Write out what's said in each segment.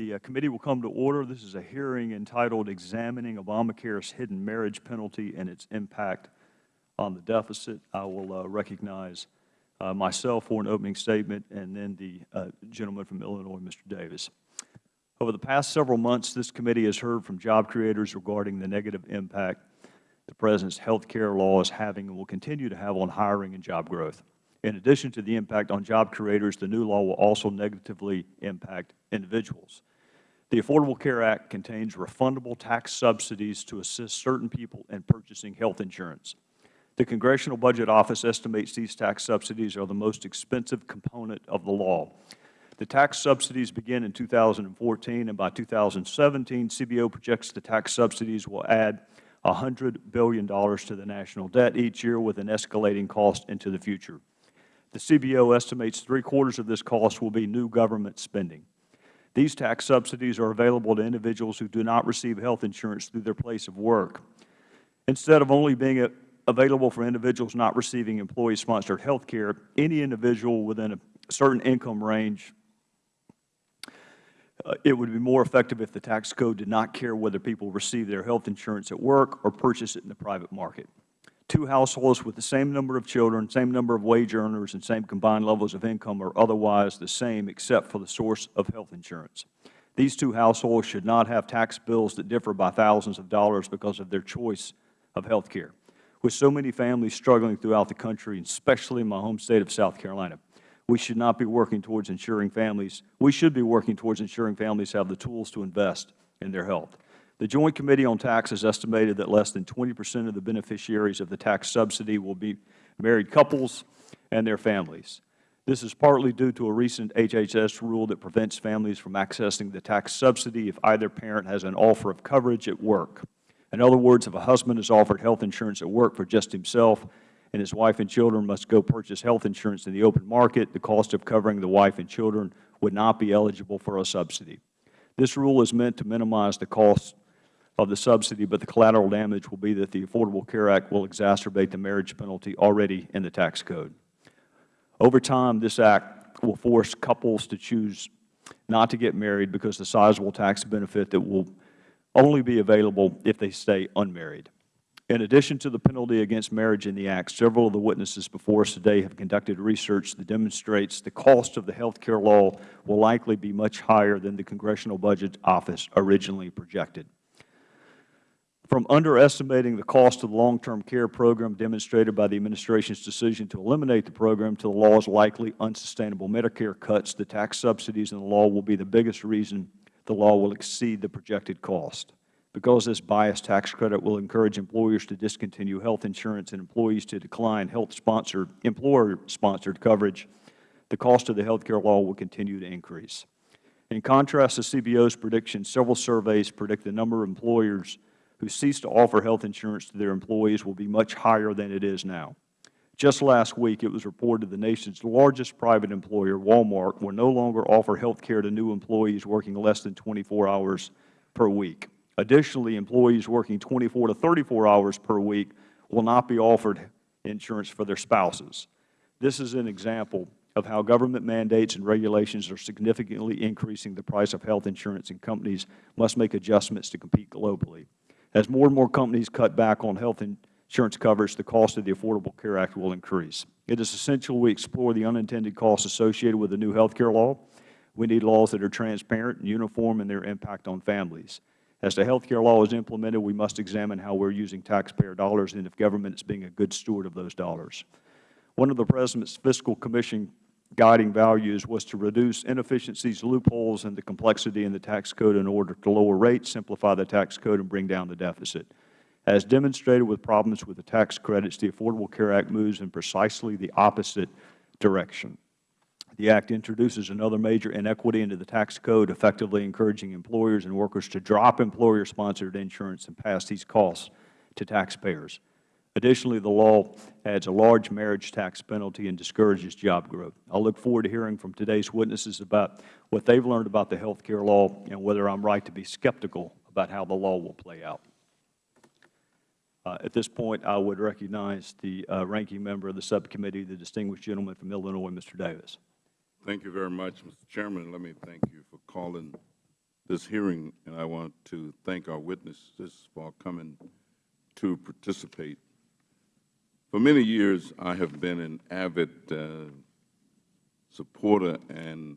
The uh, committee will come to order. This is a hearing entitled Examining Obamacare's Hidden Marriage Penalty and Its Impact on the Deficit. I will uh, recognize uh, myself for an opening statement and then the uh, gentleman from Illinois, Mr. Davis. Over the past several months, this committee has heard from job creators regarding the negative impact the President's health care law is having and will continue to have on hiring and job growth. In addition to the impact on job creators, the new law will also negatively impact individuals. The Affordable Care Act contains refundable tax subsidies to assist certain people in purchasing health insurance. The Congressional Budget Office estimates these tax subsidies are the most expensive component of the law. The tax subsidies begin in 2014, and by 2017, CBO projects the tax subsidies will add $100 billion to the national debt each year with an escalating cost into the future. The CBO estimates three-quarters of this cost will be new government spending. These tax subsidies are available to individuals who do not receive health insurance through their place of work. Instead of only being available for individuals not receiving employee-sponsored health care, any individual within a certain income range uh, it would be more effective if the tax code did not care whether people receive their health insurance at work or purchase it in the private market. Two households with the same number of children, same number of wage earners, and same combined levels of income are otherwise the same except for the source of health insurance. These two households should not have tax bills that differ by thousands of dollars because of their choice of health care. With so many families struggling throughout the country, especially in my home State of South Carolina, we should not be working towards ensuring families, we should be working towards ensuring families have the tools to invest in their health. The Joint Committee on Taxes estimated that less than 20 percent of the beneficiaries of the tax subsidy will be married couples and their families. This is partly due to a recent HHS rule that prevents families from accessing the tax subsidy if either parent has an offer of coverage at work. In other words, if a husband is offered health insurance at work for just himself and his wife and children must go purchase health insurance in the open market, the cost of covering the wife and children would not be eligible for a subsidy. This rule is meant to minimize the cost of the subsidy, but the collateral damage will be that the Affordable Care Act will exacerbate the marriage penalty already in the tax code. Over time, this Act will force couples to choose not to get married because the sizable tax benefit that will only be available if they stay unmarried. In addition to the penalty against marriage in the Act, several of the witnesses before us today have conducted research that demonstrates the cost of the health care law will likely be much higher than the Congressional Budget Office originally projected. From underestimating the cost of the long-term care program demonstrated by the Administration's decision to eliminate the program to the law's likely unsustainable Medicare cuts, the tax subsidies in the law will be the biggest reason the law will exceed the projected cost because this biased tax credit will encourage employers to discontinue health insurance and employees to decline health-sponsored, employer-sponsored coverage, the cost of the health care law will continue to increase. In contrast to CBO's predictions, several surveys predict the number of employers who cease to offer health insurance to their employees will be much higher than it is now. Just last week, it was reported the nation's largest private employer, Walmart, will no longer offer health care to new employees working less than 24 hours per week. Additionally, employees working 24 to 34 hours per week will not be offered insurance for their spouses. This is an example of how government mandates and regulations are significantly increasing the price of health insurance and companies must make adjustments to compete globally. As more and more companies cut back on health insurance coverage, the cost of the Affordable Care Act will increase. It is essential we explore the unintended costs associated with the new health care law. We need laws that are transparent and uniform in their impact on families. As the health care law is implemented, we must examine how we are using taxpayer dollars and if government is being a good steward of those dollars. One of the President's Fiscal Commission guiding values was to reduce inefficiencies, loopholes, and the complexity in the tax code in order to lower rates, simplify the tax code, and bring down the deficit. As demonstrated with problems with the tax credits, the Affordable Care Act moves in precisely the opposite direction. The Act introduces another major inequity into the tax code, effectively encouraging employers and workers to drop employer-sponsored insurance and pass these costs to taxpayers. Additionally, the law adds a large marriage tax penalty and discourages job growth. I look forward to hearing from today's witnesses about what they have learned about the health care law and whether I am right to be skeptical about how the law will play out. Uh, at this point, I would recognize the uh, ranking member of the subcommittee, the distinguished gentleman from Illinois, Mr. Davis. Thank you very much, Mr. Chairman. Let me thank you for calling this hearing, and I want to thank our witnesses for coming to participate. For many years, I have been an avid uh, supporter and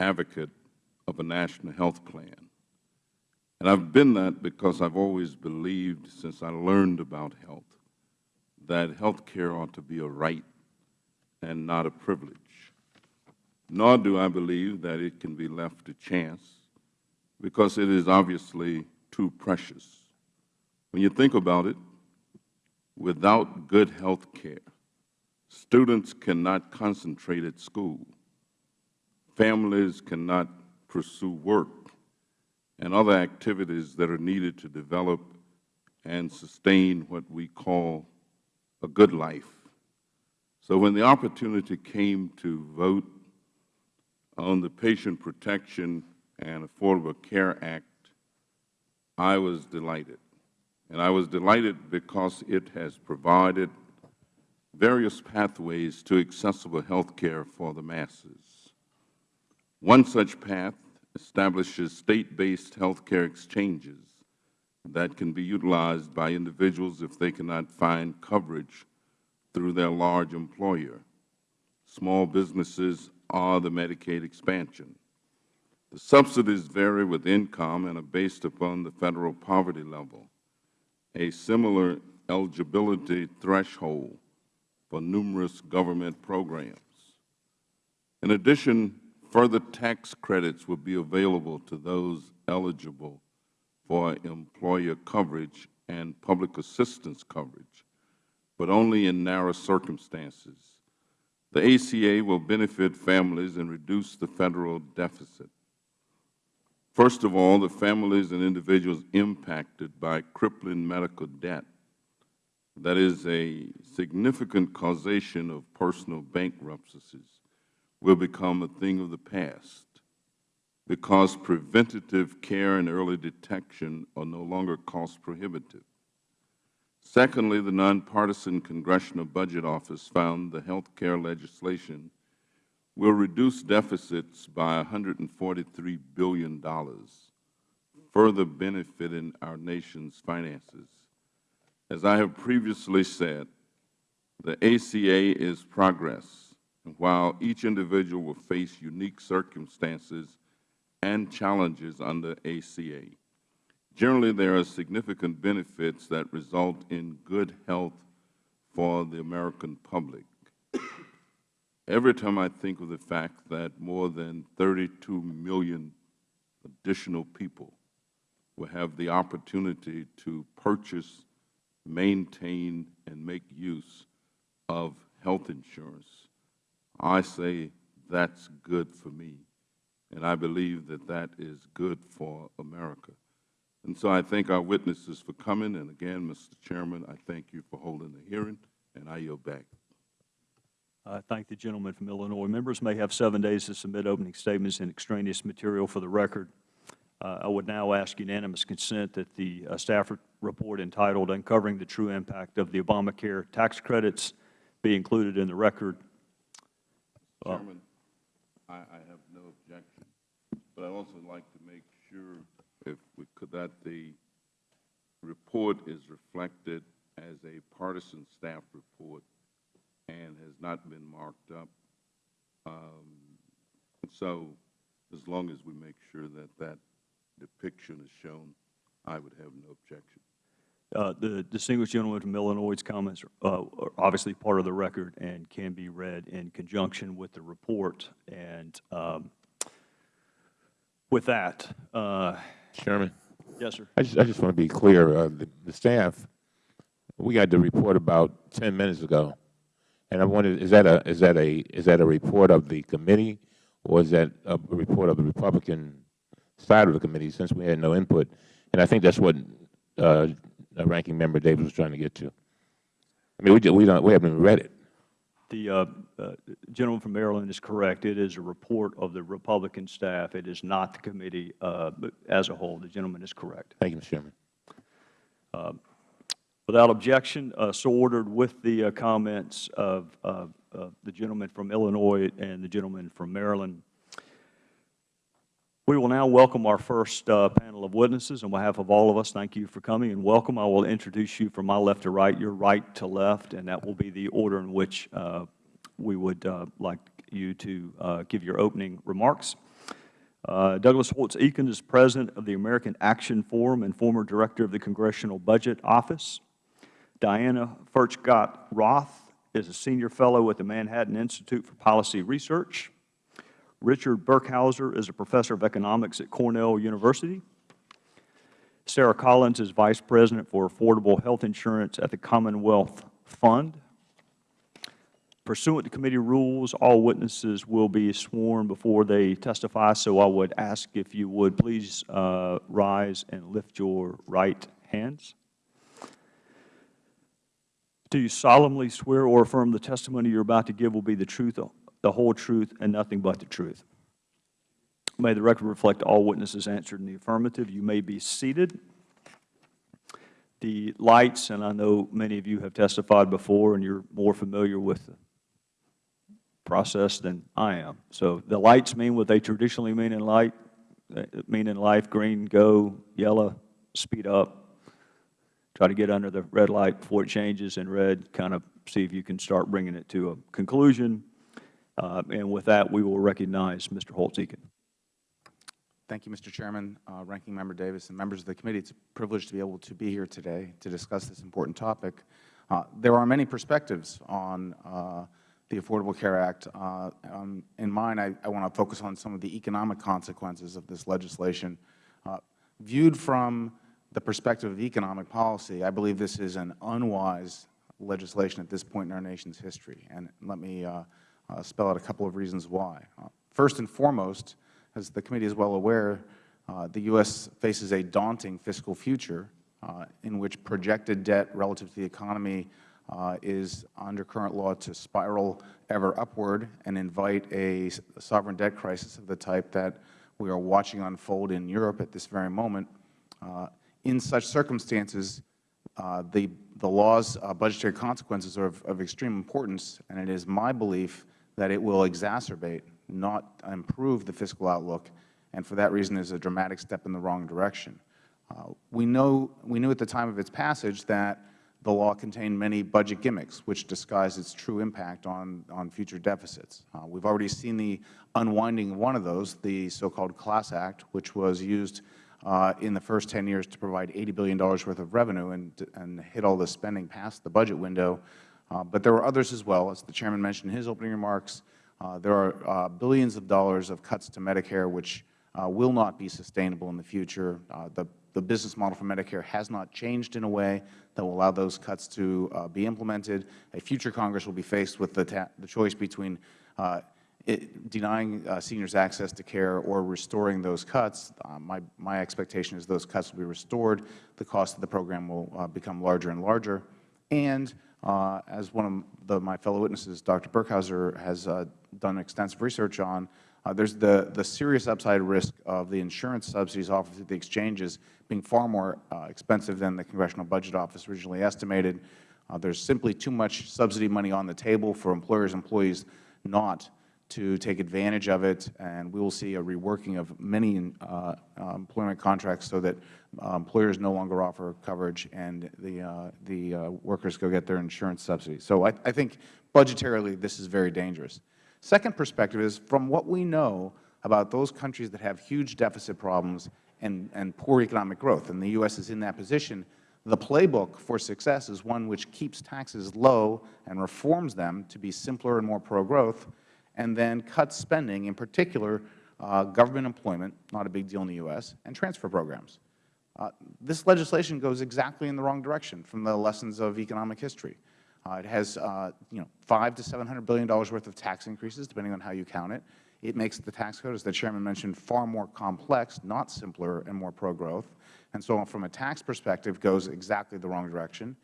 advocate of a national health plan. And I've been that because I've always believed, since I learned about health, that health care ought to be a right and not a privilege. Nor do I believe that it can be left to chance, because it is obviously too precious. When you think about it, without good health care, students cannot concentrate at school, families cannot pursue work, and other activities that are needed to develop and sustain what we call a good life. So when the opportunity came to vote on the Patient Protection and Affordable Care Act, I was delighted. And I was delighted because it has provided various pathways to accessible health care for the masses. One such path establishes state-based health care exchanges that can be utilized by individuals if they cannot find coverage through their large employer. Small businesses are the Medicaid expansion. The subsidies vary with income and are based upon the Federal poverty level. A similar eligibility threshold for numerous government programs. In addition, further tax credits will be available to those eligible for employer coverage and public assistance coverage, but only in narrow circumstances. The ACA will benefit families and reduce the Federal deficit. First of all, the families and individuals impacted by crippling medical debt that is a significant causation of personal bankruptcies will become a thing of the past because preventative care and early detection are no longer cost prohibitive. Secondly, the nonpartisan Congressional Budget Office found the health care legislation will reduce deficits by $143 billion, further benefiting our nation's finances. As I have previously said, the ACA is progress, and while each individual will face unique circumstances and challenges under ACA, generally there are significant benefits that result in good health for the American public. Every time I think of the fact that more than 32 million additional people will have the opportunity to purchase, maintain, and make use of health insurance, I say that's good for me, and I believe that that is good for America. And so I thank our witnesses for coming, and again, Mr. Chairman, I thank you for holding the hearing, and I yield back. I thank the gentleman from Illinois. Members may have seven days to submit opening statements and extraneous material for the record. Uh, I would now ask unanimous consent that the uh, staff report entitled Uncovering the True Impact of the Obamacare Tax Credits be included in the record. Uh, Chairman, I, I have no objection, but I'd also like to make sure if we could, that the report is reflected as a partisan staff report and has not been marked up. Um, So as long as we make sure that that depiction is shown, I would have no objection. Uh, The distinguished gentleman from Illinois' comments uh, are obviously part of the record and can be read in conjunction with the report. And um, with that, uh, Chairman, yes, sir. I just, I just want to be clear, uh, the, the staff, we got the report about ten minutes ago. And I wondered, is that a, is that a, is that a report of the committee? Or is that a report of the Republican side of the committee, since we had no input? And I think that's what, uh, Ranking Member Davis was trying to get to. I mean, we, we don't, we haven't even read it. The uh, uh, gentleman from Maryland is correct. It is a report of the Republican staff. It is not the committee uh, as a whole. The gentleman is correct. Thank you, Mr. Chairman. Without objection, uh, so ordered with the uh, comments of the gentleman from Illinois and the gentleman from Maryland. We will now welcome our first uh, panel of witnesses. On behalf of all of us, thank you for coming and welcome. I will introduce you from my left to right, your right to left, and that will be the order in which uh, we would uh, like you to give your opening remarks. Uh, Douglas Holtz Eakin is President of the American Action Forum and former Director of the Congressional Budget Office. Diana Furchtgott Roth is a Senior Fellow at the Manhattan Institute for Policy Research. Richard Burkhauser is a Professor of Economics at Cornell University. Sara Collins is Vice President for Affordable Health Insurance at the Commonwealth Fund. Pursuant to committee rules, all witnesses will be sworn before they testify, so I would ask if you would please uh, rise and lift your right hands. Do you solemnly swear or affirm the testimony you are about to give will be the truth, the whole truth, and nothing but the truth? May the record reflect all witnesses answered in the affirmative. You may be seated. The lights, and I know many of you have testified before and you are more familiar with the process than I am. So the lights mean what they traditionally mean in light, mean in life, green, go, yellow, speed up, try to get under the red light before it changes, and red, kind of see if you can start bringing it to a conclusion. Uh, and with that, we will recognize Mr. Holtz-Eakin. Thank you, Mr. Chairman, uh, Ranking Member Davis, and members of the committee. It's a privilege to be able to be here today to discuss this important topic. Uh, there are many perspectives on uh, the Affordable Care Act. Uh, um, in mine, I, I want to focus on some of the economic consequences of this legislation. Uh, viewed from the perspective of economic policy, I believe this is an unwise legislation at this point in our nation's history. And let me uh, uh, spell out a couple of reasons why. Uh, first and foremost, as the committee is well aware, uh, the U.S. faces a daunting fiscal future uh, in which projected debt relative to the economy uh, is under current law to spiral ever upward and invite a sovereign debt crisis of the type that we are watching unfold in Europe at this very moment. In such circumstances, uh, the, the law's uh, budgetary consequences are of, of extreme importance, and it is my belief that it will exacerbate, not improve the fiscal outlook, and for that reason is a dramatic step in the wrong direction. Uh, we, know, we knew at the time of its passage that the law contained many budget gimmicks, which disguise its true impact on, on future deficits. Uh, We've already seen the unwinding of one of those, the so-called Class Act, which was used uh, in the first 10 years to provide $80 billion worth of revenue and, and hit all the spending past the budget window. Uh, but there were others as well. As the Chairman mentioned in his opening remarks, uh, there are uh, billions of dollars of cuts to Medicare which uh, will not be sustainable in the future. Uh, the the business model for Medicare has not changed in a way that will allow those cuts to be implemented. A future Congress will be faced with the, the choice between it, denying uh, seniors access to care or restoring those cuts. Uh, my, my expectation is those cuts will be restored. The cost of the program will uh, become larger and larger. And uh, as one of the, my fellow witnesses, Dr. Burkhauser, has done extensive research on, uh, there's the, the serious upside risk of the insurance subsidies offered through the exchanges being far more uh, expensive than the Congressional Budget Office originally estimated. Uh, there's simply too much subsidy money on the table for employers and employees not to take advantage of it, and we will see a reworking of many uh, employment contracts so that uh, employers no longer offer coverage and the, uh, the uh, workers go get their insurance subsidies. So I, I think budgetarily this is very dangerous. Second perspective is from what we know about those countries that have huge deficit problems and, and poor economic growth, and the U.S. is in that position, the playbook for success is one which keeps taxes low and reforms them to be simpler and more pro-growth, and then cut spending, in particular uh, government employment, not a big deal in the U.S., and transfer programs. Uh, this legislation goes exactly in the wrong direction from the lessons of economic history. Uh, it has, uh, you know, five to seven hundred billion dollars worth of tax increases, depending on how you count it. It makes the tax code, as the Chairman mentioned, far more complex, not simpler and more pro-growth. And so from a tax perspective, goes exactly the wrong direction.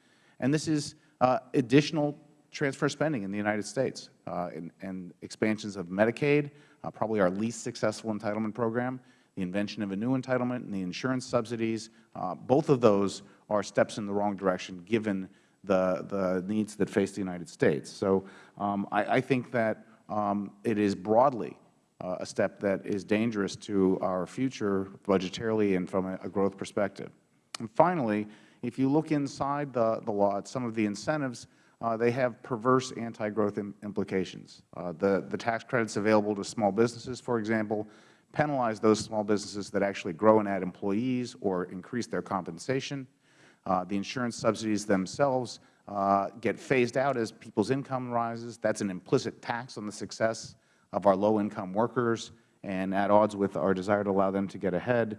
And this is uh, additional transfer spending in the United States uh, and, and, expansions of Medicaid, uh, probably our least successful entitlement program, the invention of a new entitlement and the insurance subsidies. Uh, both of those are steps in the wrong direction given the, the needs that face the United States. So um, I, I, think that um, it is broadly uh, a step that is dangerous to our future budgetarily and from a, a growth perspective. And finally, if you look inside the, the law at some of the incentives, uh, they have perverse anti-growth im implications. Uh, the, the tax credits available to small businesses, for example, penalize those small businesses that actually grow and add employees or increase their compensation. Uh, the insurance subsidies themselves uh, get phased out as people's income rises. That's an implicit tax on the success of our low-income workers and at odds with our desire to allow them to get ahead.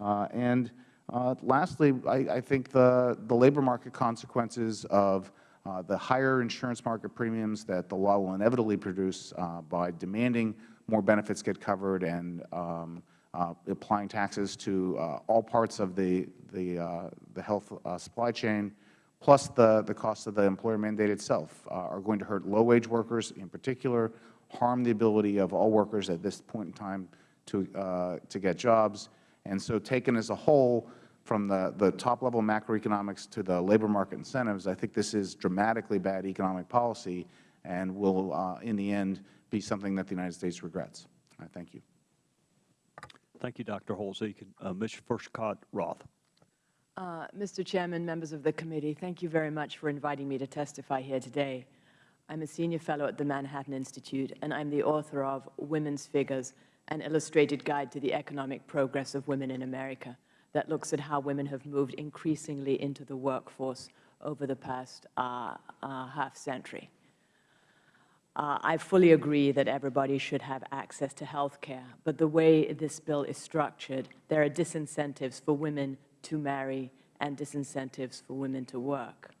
Uh, and uh, lastly, I, I think the, the labor market consequences of uh, the higher insurance market premiums that the law will inevitably produce uh, by demanding more benefits get covered and um, uh, applying taxes to uh, all parts of the, the, uh, the health supply chain, plus the, the cost of the employer mandate itself, are going to hurt low-wage workers in particular, harm the ability of all workers at this point in time to, to get jobs. And so taken as a whole, from the, the top-level macroeconomics to the labor market incentives, I think this is dramatically bad economic policy and will, uh, in the end, be something that the United States regrets. I thank you. Thank you, Dr. Holsey. Uh, Ms. Furchtgott Roth. Uh, Mr. Chairman, members of the committee, thank you very much for inviting me to testify here today. I'm a senior fellow at the Manhattan Institute, and I'm the author of Women's Figures, an illustrated guide to the economic progress of women in America that looks at how women have moved increasingly into the workforce over the past uh, uh, half century. Uh, I fully agree that everybody should have access to health care, but the way this bill is structured, there are disincentives for women to marry and disincentives for women to work.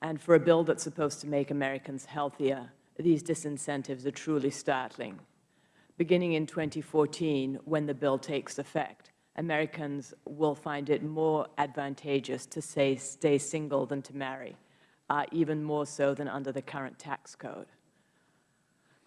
And for a bill that's supposed to make Americans healthier, these disincentives are truly startling. Beginning in 2014, when the bill takes effect, Americans will find it more advantageous to say stay single than to marry, uh, even more so than under the current tax code.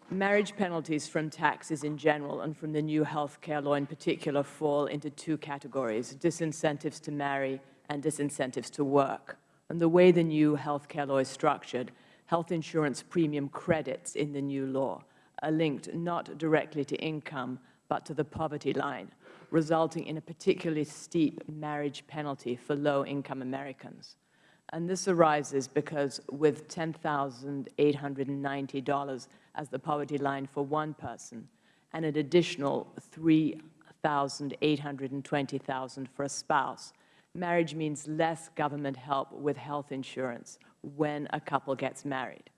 Marriage penalties from taxes in general and from the new health care law in particular fall into two categories, disincentives to marry and disincentives to work. And the way the new health care law is structured, health insurance premium credits in the new law are linked not directly to income, but to the poverty line, resulting in a particularly steep marriage penalty for low-income Americans. And this arises because with $10,890 as the poverty line for one person and an additional $3,820,000 for a spouse, marriage means less government help with health insurance when a couple gets married.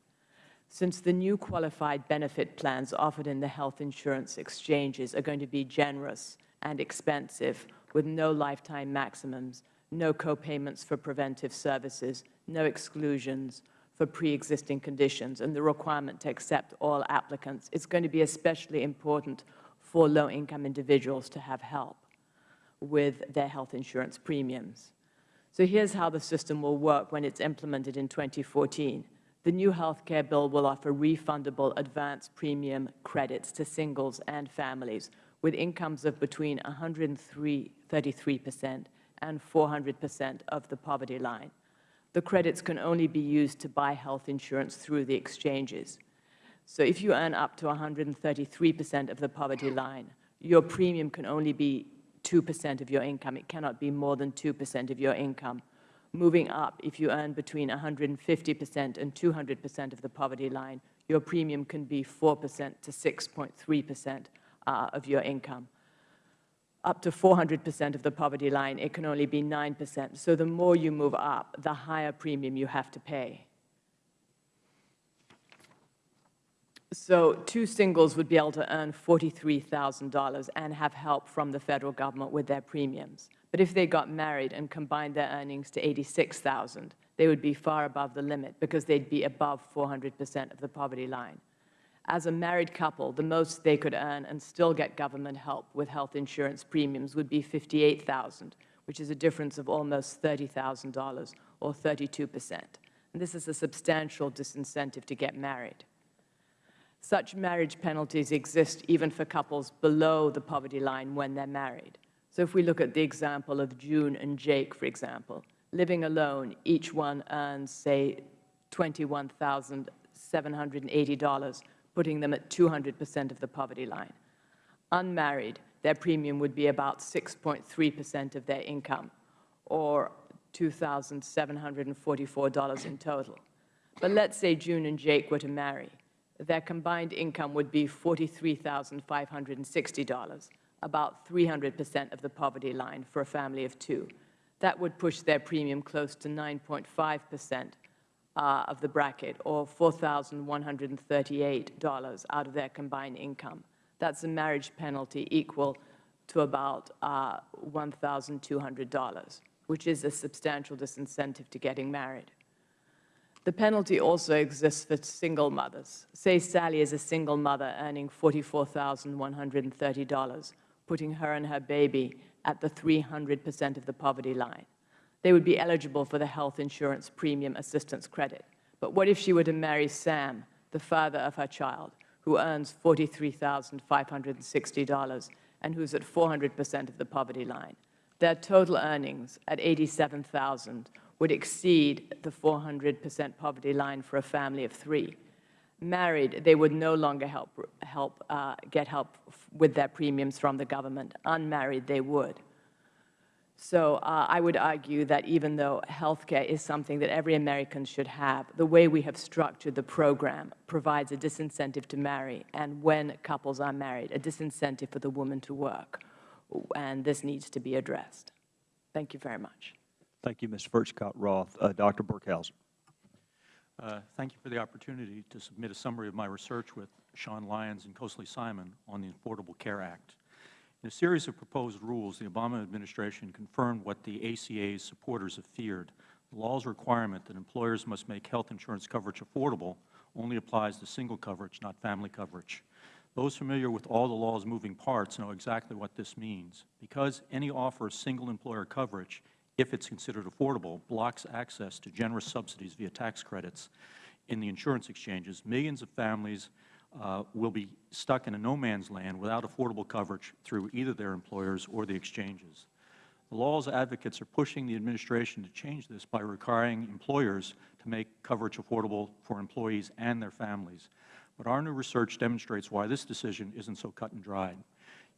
Since the new qualified benefit plans offered in the health insurance exchanges are going to be generous and expensive with no lifetime maximums, no copayments for preventive services, no exclusions for pre-existing conditions, and the requirement to accept all applicants, it's going to be especially important for low-income individuals to have help with their health insurance premiums. So here's how the system will work when it's implemented in 2014. The new health care bill will offer refundable advance premium credits to singles and families with incomes of between 133 percent and 400 percent of the poverty line. The credits can only be used to buy health insurance through the exchanges. So if you earn up to 133 percent of the poverty line, your premium can only be 2 percent of your income. It cannot be more than 2 percent of your income. Moving up, if you earn between 150 percent and 200 percent of the poverty line, your premium can be 4 percent to 6.3 percent uh, of your income. Up to 400 percent of the poverty line, it can only be 9 percent. So the more you move up, the higher premium you have to pay. So two singles would be able to earn $43,000 and have help from the Federal Government with their premiums. But if they got married and combined their earnings to 86,000, they would be far above the limit because they'd be above 400 percent of the poverty line. As a married couple, the most they could earn and still get government help with health insurance premiums would be 58,000, which is a difference of almost $30,000 or 32 percent. And this is a substantial disincentive to get married. Such marriage penalties exist even for couples below the poverty line when they're married. So if we look at the example of June and Jake, for example, living alone, each one earns, say, $21,780, putting them at 200 percent of the poverty line. Unmarried, their premium would be about 6.3 percent of their income, or $2,744 in total. But let's say June and Jake were to marry. Their combined income would be $43,560, about 300 percent of the poverty line for a family of two. That would push their premium close to 9.5 percent uh, of the bracket, or $4,138 out of their combined income. That's a marriage penalty equal to about uh, $1,200, which is a substantial disincentive to getting married. The penalty also exists for single mothers. Say Sally is a single mother earning $44,130, putting her and her baby at the 300 percent of the poverty line. They would be eligible for the health insurance premium assistance credit. But what if she were to marry Sam, the father of her child, who earns $43,560 and who's at 400 percent of the poverty line? Their total earnings at 87,000 would exceed the 400 percent poverty line for a family of three. Married, they would no longer help, help, uh, get help with their premiums from the government. Unmarried, they would. So uh, I would argue that even though health care is something that every American should have, the way we have structured the program provides a disincentive to marry, and when couples are married, a disincentive for the woman to work. And this needs to be addressed. Thank you very much. Thank you, Ms. Furchtgott-Roth. Uh, Dr. Burkhauser. Uh, Thank you for the opportunity to submit a summary of my research with Sean Lyons and Kosali Simon on the Affordable Care Act. In a series of proposed rules, the Obama administration confirmed what the ACA's supporters have feared. The law's requirement that employers must make health insurance coverage affordable only applies to single coverage, not family coverage. Those familiar with all the law's moving parts know exactly what this means. Because any offer of single employer coverage, if it's considered affordable, blocks access to generous subsidies via tax credits in the insurance exchanges, millions of families uh, will be stuck in a no-man's land without affordable coverage through either their employers or the exchanges. The law's advocates are pushing the administration to change this by requiring employers to make coverage affordable for employees and their families. But our new research demonstrates why this decision isn't so cut and dried.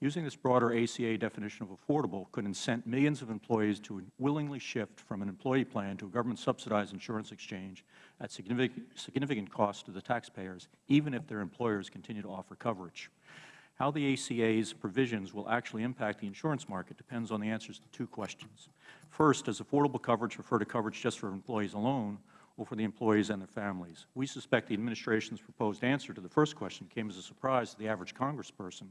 Using this broader ACA definition of affordable could incent millions of employees to willingly shift from an employee plan to a government-subsidized insurance exchange at significant, significant cost to the taxpayers, even if their employers continue to offer coverage. How the ACA's provisions will actually impact the insurance market depends on the answers to two questions. First, does affordable coverage refer to coverage just for employees alone, or for the employees and their families? We suspect the Administration's proposed answer to the first question came as a surprise to the average congressperson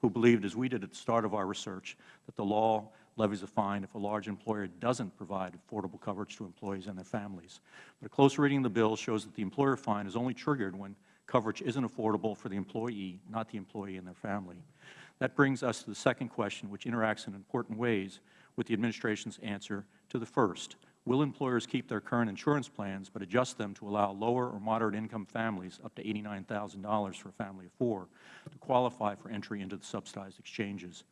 who believed, as we did at the start of our research, that the law levies a fine if a large employer doesn't provide affordable coverage to employees and their families. But a close reading of the bill shows that the employer fine is only triggered when coverage isn't affordable for the employee, not the employee and their family. That brings us to the second question, which interacts in important ways with the Administration's answer to the first. Will employers keep their current insurance plans but adjust them to allow lower or moderate income families up to $89,000 for a family of four to qualify for entry into the subsidized exchanges?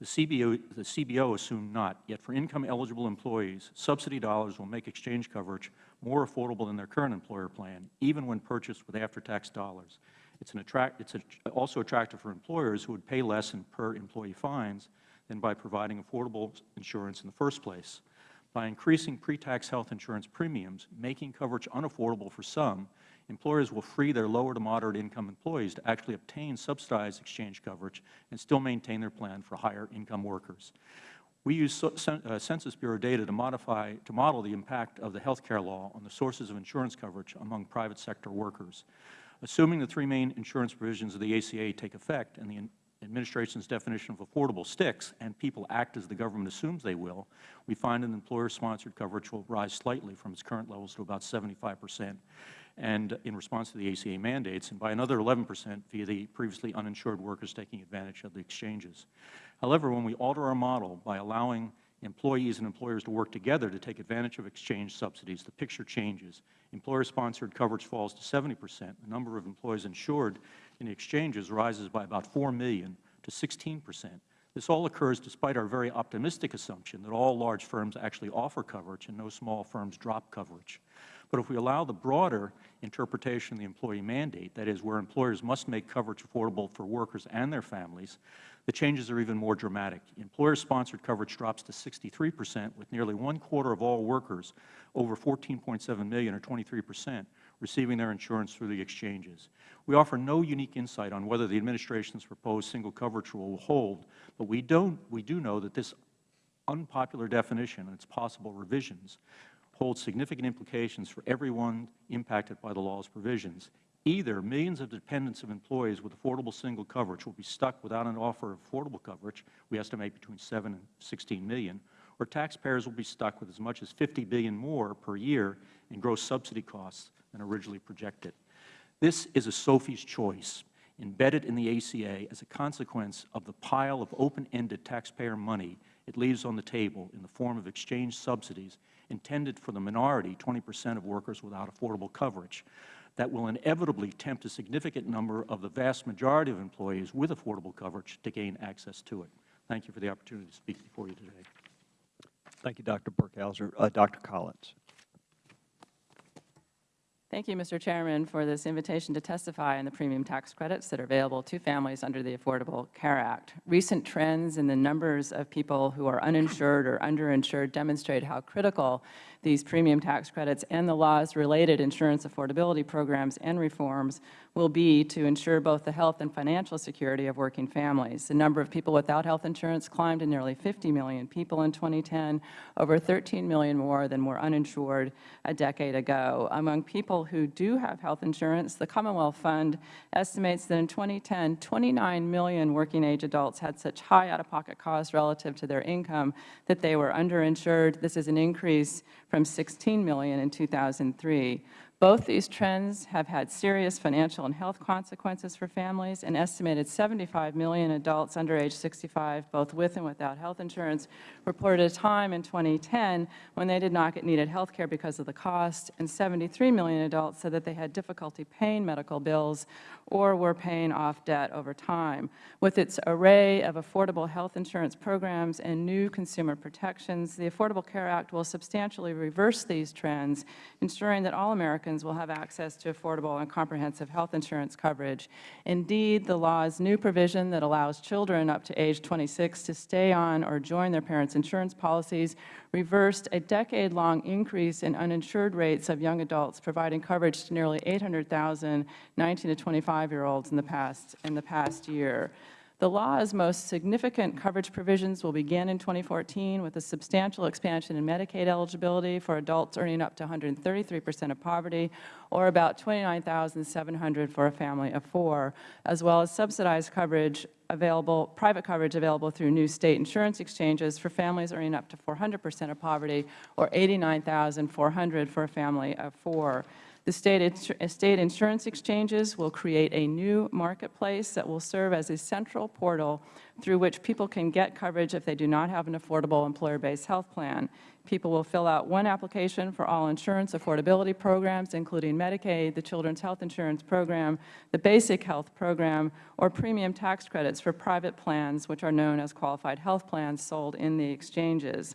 The CBO, the CBO assumed not, yet for income-eligible employees, subsidy dollars will make exchange coverage more affordable than their current employer plan, even when purchased with after-tax dollars. It's, attract, it's a, also attractive for employers who would pay less in per-employee fines than by providing affordable insurance in the first place. By increasing pre-tax health insurance premiums, making coverage unaffordable for some, employers will free their lower to moderate income employees to actually obtain subsidized exchange coverage and still maintain their plan for higher income workers. We use uh, Census Bureau data to modify, to model the impact of the health care law on the sources of insurance coverage among private sector workers. Assuming the three main insurance provisions of the ACA take effect and the Administration's definition of affordable sticks and people act as the government assumes they will, we find an employer-sponsored coverage will rise slightly from its current levels to about 75 percent and in response to the ACA mandates, and by another 11 percent via the previously uninsured workers taking advantage of the exchanges. However, when we alter our model by allowing employees and employers to work together to take advantage of exchange subsidies, the picture changes. Employer-sponsored coverage falls to 70 percent. The number of employees insured in exchanges rises by about 4 million to 16 percent. This all occurs despite our very optimistic assumption that all large firms actually offer coverage and no small firms drop coverage. But if we allow the broader interpretation of the employee mandate, that is, where employers must make coverage affordable for workers and their families, the changes are even more dramatic. Employer-sponsored coverage drops to 63 percent, with nearly one-quarter of all workers, over 14.7 million, or 23 percent, receiving their insurance through the exchanges. We offer no unique insight on whether the Administration's proposed single coverage rule will hold, but we, don't, we do know that this unpopular definition and its possible revisions hold significant implications for everyone impacted by the law's provisions. Either millions of dependents of employees with affordable single coverage will be stuck without an offer of affordable coverage, we estimate between 7 and 16 million, or taxpayers will be stuck with as much as 50 billion more per year in gross subsidy costs than originally projected. This is a Sophie's choice embedded in the ACA as a consequence of the pile of open-ended taxpayer money it leaves on the table in the form of exchange subsidies intended for the minority 20 percent of workers without affordable coverage that will inevitably tempt a significant number of the vast majority of employees with affordable coverage to gain access to it. Thank you for the opportunity to speak before you today. Thank you, Dr. Burkhauser. Uh, Dr. Collins. Thank you, Mr. Chairman, for this invitation to testify on the premium tax credits that are available to families under the Affordable Care Act. Recent trends in the numbers of people who are uninsured or underinsured demonstrate how critical these premium tax credits and the laws related insurance affordability programs and reforms will be to ensure both the health and financial security of working families. The number of people without health insurance climbed to nearly 50 million people in 2010, over 13 million more than were uninsured a decade ago. Among people who do have health insurance, the Commonwealth Fund estimates that in 2010, 29 million working-age adults had such high out-of-pocket costs relative to their income that they were underinsured. This is an increase from 16 million in 2003. Both these trends have had serious financial and health consequences for families. An estimated 75 million adults under age 65, both with and without health insurance, reported a time in 2010 when they did not get needed health care because of the cost, and 73 million adults said that they had difficulty paying medical bills or were paying off debt over time. With its array of affordable health insurance programs and new consumer protections, the Affordable Care Act will substantially reverse these trends, ensuring that all Americans will have access to affordable and comprehensive health insurance coverage. Indeed, the law's new provision that allows children up to age 26 to stay on or join their parents' insurance policies reversed a decade-long increase in uninsured rates of young adults, providing coverage to nearly 800,000 19 to 25-year-olds in the past in the past year. The law's most significant coverage provisions will begin in 2014 with a substantial expansion in Medicaid eligibility for adults earning up to 133 percent of poverty, or about 29,700 for a family of four, as well as subsidized coverage available, private coverage available through new State insurance exchanges for families earning up to 400 percent of poverty, or 89,400 for a family of four. The state, state insurance exchanges will create a new marketplace that will serve as a central portal through which people can get coverage if they do not have an affordable employer-based health plan. People will fill out one application for all insurance affordability programs, including Medicaid, the Children's Health Insurance Program, the Basic Health Program, or premium tax credits for private plans, which are known as qualified health plans sold in the exchanges.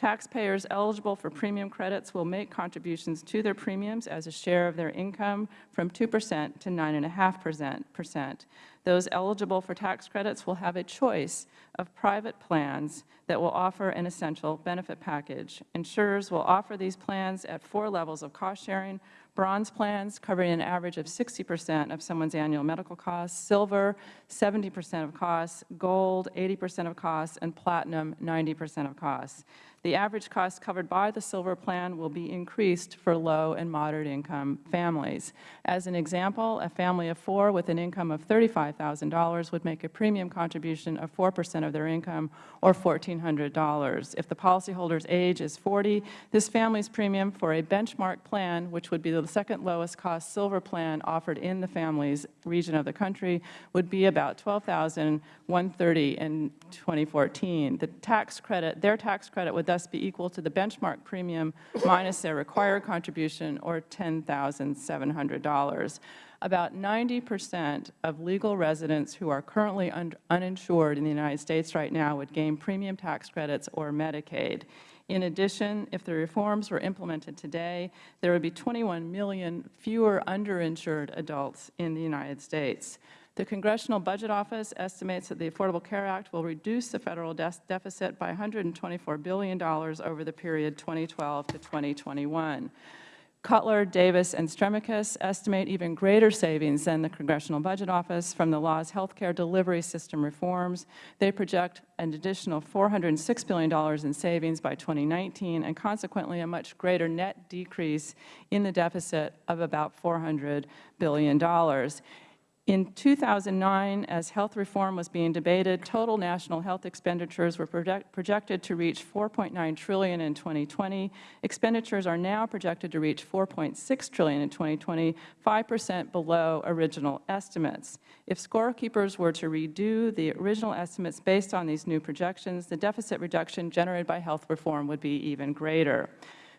Taxpayers eligible for premium credits will make contributions to their premiums as a share of their income from 2 percent to 9.5 percent. Those eligible for tax credits will have a choice of private plans that will offer an essential benefit package. Insurers will offer these plans at four levels of cost sharing, bronze plans covering an average of 60 percent of someone's annual medical costs, silver 70 percent of costs, gold 80 percent of costs, and platinum 90 percent of costs. The average cost covered by the silver plan will be increased for low and moderate income families. As an example, a family of four with an income of $35,000 would make a premium contribution of 4 percent of their income or $1,400. If the policyholder's age is 40, this family's premium for a benchmark plan, which would be the second lowest cost silver plan offered in the family's region of the country, would be about 12,130 in 2014. The tax credit, their tax credit would thus be equal to the benchmark premium minus their required contribution, or $10,700. About 90 percent of legal residents who are currently un uninsured in the United States right now would gain premium tax credits or Medicaid. In addition, if the reforms were implemented today, there would be 21 million fewer underinsured adults in the United States. The Congressional Budget Office estimates that the Affordable Care Act will reduce the Federal de deficit by $124 billion over the period 2012 to 2021. Cutler, Davis, and Stremikis estimate even greater savings than the Congressional Budget Office from the law's health care delivery system reforms. They project an additional $406 billion in savings by 2019 and consequently a much greater net decrease in the deficit of about $400 billion. In 2009, as health reform was being debated, total national health expenditures were project projected to reach 4.9 trillion in 2020. Expenditures are now projected to reach 4.6 trillion in 2020, 5 percent below original estimates. If scorekeepers were to redo the original estimates based on these new projections, the deficit reduction generated by health reform would be even greater.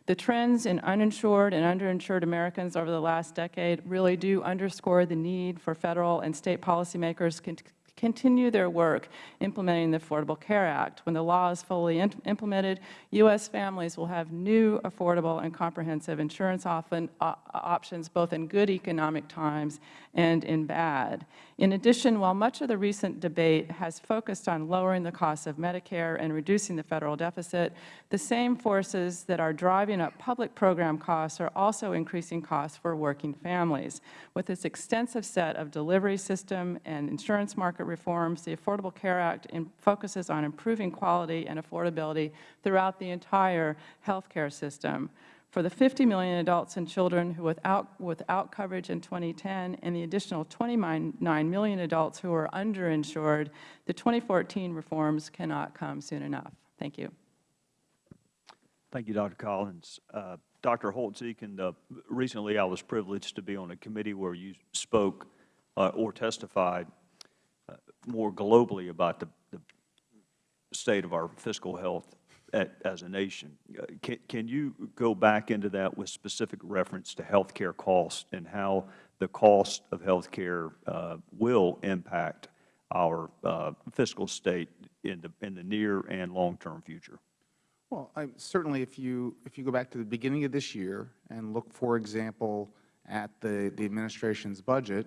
The trends in uninsured and underinsured Americans over the last decade really do underscore the need for Federal and State policymakers to continue their work implementing the Affordable Care Act. When the law is fully implemented, U.S. families will have new, affordable, and comprehensive insurance often, uh, options both in good economic times and in bad. In addition, while much of the recent debate has focused on lowering the cost of Medicare and reducing the Federal deficit, the same forces that are driving up public program costs are also increasing costs for working families. With this extensive set of delivery system and insurance market reforms, the Affordable Care Act focuses on improving quality and affordability throughout the entire health care system. For the 50 million adults and children who without, without coverage in 2010 and the additional 29 million adults who are underinsured, the 2014 reforms cannot come soon enough. Thank you. Thank you, Dr. Collins. Uh, Dr. Holtz-Eakin, uh, recently I was privileged to be on a committee where you spoke uh, or testified more globally about the, the state of our fiscal health as a nation. Uh, can, can you go back into that with specific reference to health care costs and how the cost of health care uh, will impact our uh, fiscal state in the, in the near and long-term future? Well, I, certainly if you, if you go back to the beginning of this year and look, for example, at the, the Administration's budget,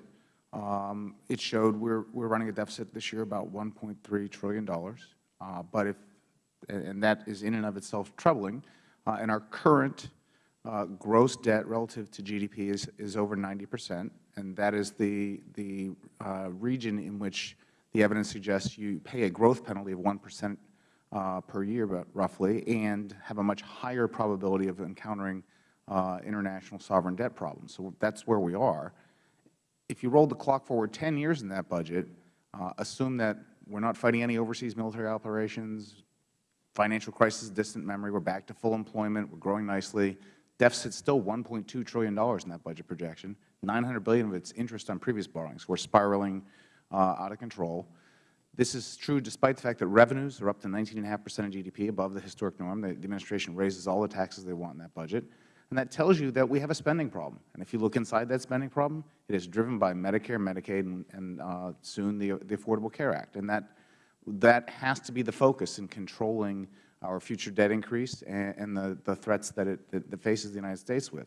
um, it showed we're, we're running a deficit this year about $1.3 trillion. Uh, but if, and that is in and of itself troubling, uh, and our current uh, gross debt relative to GDP is, is over 90 percent, and that is the, the uh, region in which the evidence suggests you pay a growth penalty of 1 percent uh, per year, but roughly, and have a much higher probability of encountering uh, international sovereign debt problems. So that's where we are if you roll the clock forward 10 years in that budget, uh, assume that we're not fighting any overseas military operations, financial crisis, distant memory, we're back to full employment, we're growing nicely, deficit's still $1.2 trillion in that budget projection, 900 billion of its interest on previous borrowings. We're spiraling uh, out of control. This is true despite the fact that revenues are up to 19.5 percent of GDP, above the historic norm. The, the Administration raises all the taxes they want in that budget. And that tells you that we have a spending problem. And if you look inside that spending problem, it is driven by Medicare, Medicaid, and, and uh, soon the, the Affordable Care Act. And that, that has to be the focus in controlling our future debt increase and, and the, the threats that it that, that faces the United States with.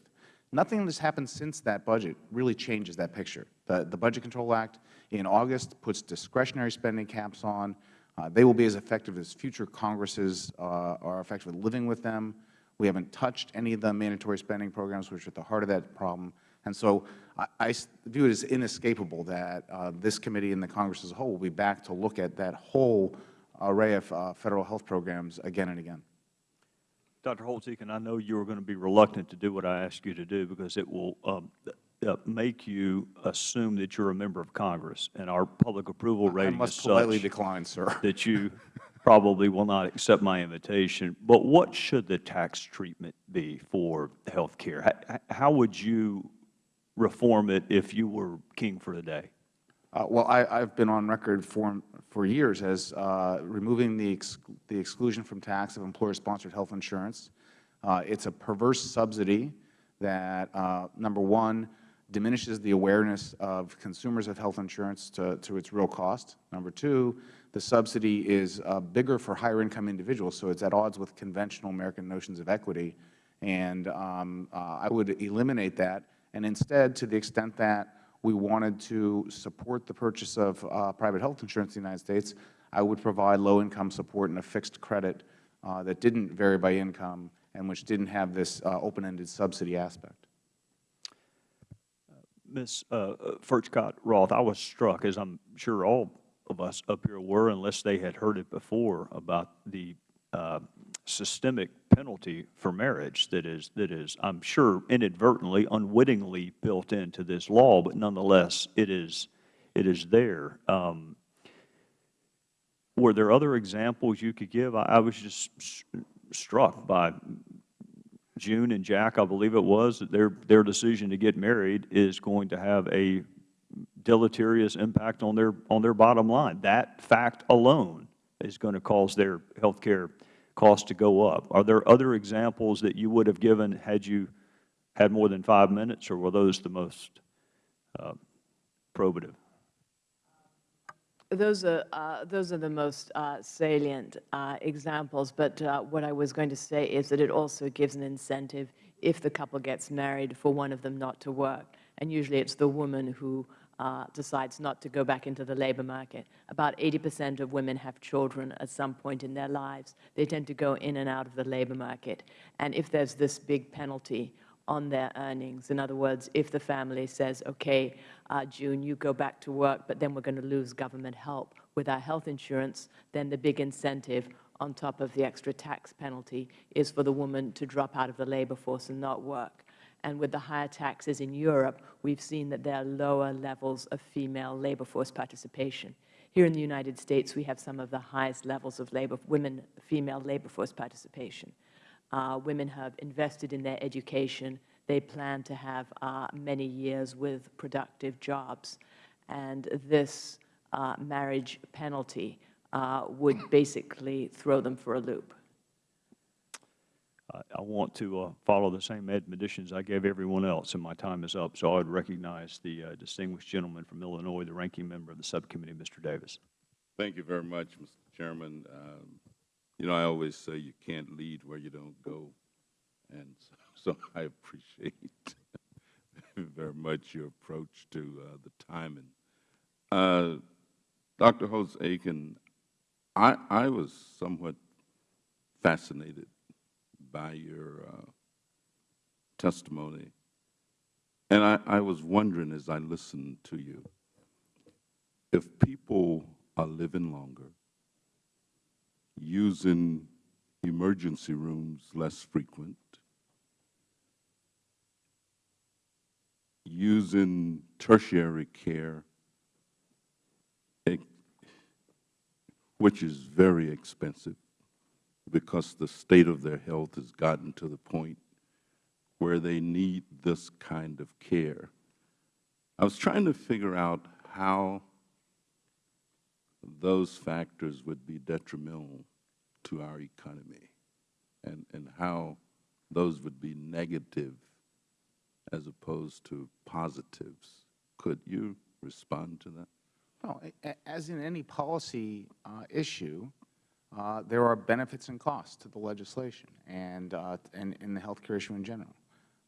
Nothing that's happened since that budget really changes that picture. The, the Budget Control Act in August puts discretionary spending caps on. Uh, they will be as effective as future Congresses uh, are effective living with them. We haven't touched any of the mandatory spending programs, which are at the heart of that problem. And so I, I view it as inescapable that uh, this committee and the Congress as a whole will be back to look at that whole array of uh, Federal health programs again and again. Dr. Holtz-Eakin, I know you are going to be reluctant to do what I ask you to do because it will um, uh, make you assume that you're a member of Congress, and our public approval rating I must is politely such decline, sir. that you probably will not accept my invitation. But what should the tax treatment be for health care? How, how would you reform it if you were king for the day? Uh, well, I, have been on record for, for years as uh, removing the, ex, the exclusion from tax of employer-sponsored health insurance. Uh, it's a perverse subsidy that, uh, number one, diminishes the awareness of consumers of health insurance to, to its real cost. Number two, the subsidy is uh, bigger for higher income individuals, so it's at odds with conventional American notions of equity. And um, uh, I would eliminate that, and instead, to the extent that we wanted to support the purchase of uh, private health insurance in the United States, I would provide low-income support and a fixed credit uh, that didn't vary by income and which didn't have this uh, open-ended subsidy aspect. Ms. uh, Furchtgott Roth, I was struck, as I'm sure all of us up here were, unless they had heard it before, about the uh, systemic penalty for marriage that is, that is, I'm sure inadvertently, unwittingly built into this law, but nonetheless, it is, it is there. Um, Were there other examples you could give? I, I was just struck by June and Jack, I believe it was, that their, their decision to get married is going to have a deleterious impact on their, on their bottom line. That fact alone is going to cause their health care costs to go up. Are there other examples that you would have given had you had more than five minutes, or were those the most uh, probative? Those are, uh, those are the most uh, salient uh, examples, but uh, what I was going to say is that it also gives an incentive if the couple gets married for one of them not to work. And usually it's the woman who uh, decides not to go back into the labor market. About 80 percent of women have children at some point in their lives. They tend to go in and out of the labor market. And if there's this big penalty on their earnings. In other words, if the family says, okay, uh, June, you go back to work, but then we're going to lose government help with our health insurance, then the big incentive on top of the extra tax penalty is for the woman to drop out of the labor force and not work. And with the higher taxes in Europe, we've seen that there are lower levels of female labor force participation. Here in the United States, we have some of the highest levels of labor, women, female labor force participation. Uh, women have invested in their education. They plan to have uh, many years with productive jobs. And this uh, marriage penalty uh, would basically throw them for a loop. I want to uh, follow the same admonitions I gave everyone else, and my time is up. So I would recognize the uh, distinguished gentleman from Illinois, the ranking member of the subcommittee, Mr. Davis. Thank you very much, Mr. Chairman. Um, You know, I always say you can't lead where you don't go, and so so I appreciate very much your approach to uh, the timing. Uh, Dr. Holtz-Eakin, I, I was somewhat fascinated by your uh, testimony, and I, I was wondering as I listened to you, if people are living longer, using emergency rooms less frequent, using tertiary care, which is very expensive because the state of their health has gotten to the point where they need this kind of care. I was trying to figure out how those factors would be detrimental to our economy and, and how those would be negative as opposed to positives. Could you respond to that? Well, as in any policy uh, issue, uh, there are benefits and costs to the legislation and, uh, and, and the health care issue in general.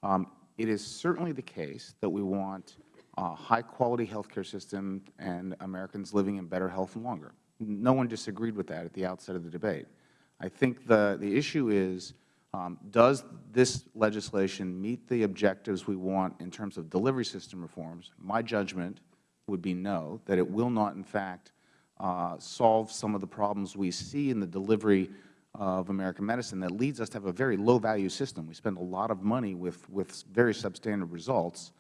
Um, it is certainly the case that we want a high-quality health care system and Americans living in better health and longer. No one disagreed with that at the outset of the debate. I think the, the issue is, um, does this legislation meet the objectives we want in terms of delivery system reforms? My judgment would be no, that it will not, in fact, solve some of the problems we see in the delivery of American medicine that leads us to have a very low-value system. We spend a lot of money with, with very substandard results.